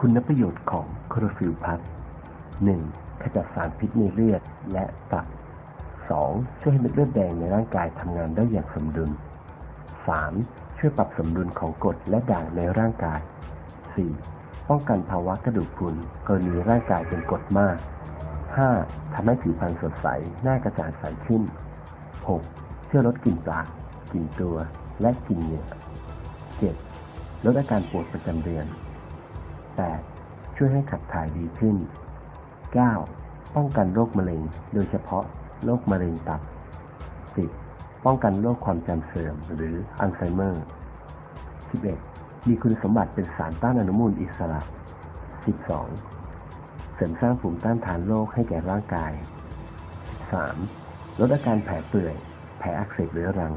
คุณประโยชน์ของคลอโรฟิลล์พัสหนึ่งขจัดสารพิษในเลือดและตับสองช่วยให้เม็ดเลือดแดงในร่างกายทำงานได้อย่างสมดุลสามช่วยปรับสมดุลของกรดและด่างในร่างกายสี่ป้องกันภาวะกระดูกพรุนกรณีร่างกายเป็นกรดมากห้าทำให้ผิวพรรณสดใส หน้ากระจ่างใสขึ้นหกช่วยลดกลิ่นปากกลิ่นตัว และกลิ่นเหงื่อเจ็ดลดอาการปวดประจำเดือน 8. ช่วยให้ขับถ่ายดีขึ้น 9. ป้องกันโรคมะเร็ง โดยเฉพาะโรคมะเร็งตับ 10. ป้องกันโรคความจำเสื่อมหรืออัลไซเมอร์ 11. มีคุณสมบัติเป็นสารต้านอนุมูลอิสระ 12. เสริมสร้างภูมิต้านทานโรคให้แก่ร่างกาย 13. ลดอาการแผลเปื่อย แผลอักเสบเรื้อรัง